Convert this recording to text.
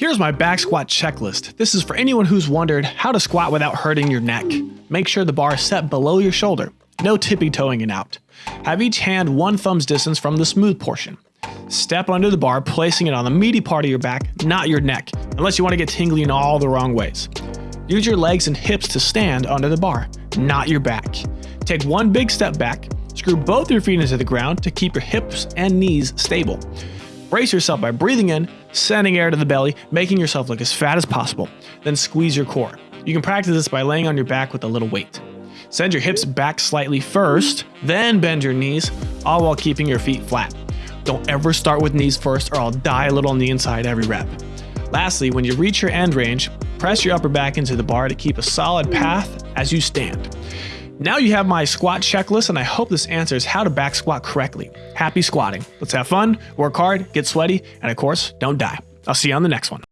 Here's my back squat checklist. This is for anyone who's wondered how to squat without hurting your neck. Make sure the bar is set below your shoulder. No tippy toeing it out. Have each hand one thumb's distance from the smooth portion. Step under the bar, placing it on the meaty part of your back, not your neck, unless you want to get tingly in all the wrong ways. Use your legs and hips to stand under the bar, not your back. Take one big step back, screw both your feet into the ground to keep your hips and knees stable. Brace yourself by breathing in, sending air to the belly, making yourself look as fat as possible. Then squeeze your core. You can practice this by laying on your back with a little weight. Send your hips back slightly first, then bend your knees, all while keeping your feet flat. Don't ever start with knees first or I'll die a little on the inside every rep. Lastly, when you reach your end range, press your upper back into the bar to keep a solid path as you stand. Now you have my squat checklist and I hope this answers how to back squat correctly. Happy squatting. Let's have fun, work hard, get sweaty, and of course, don't die. I'll see you on the next one.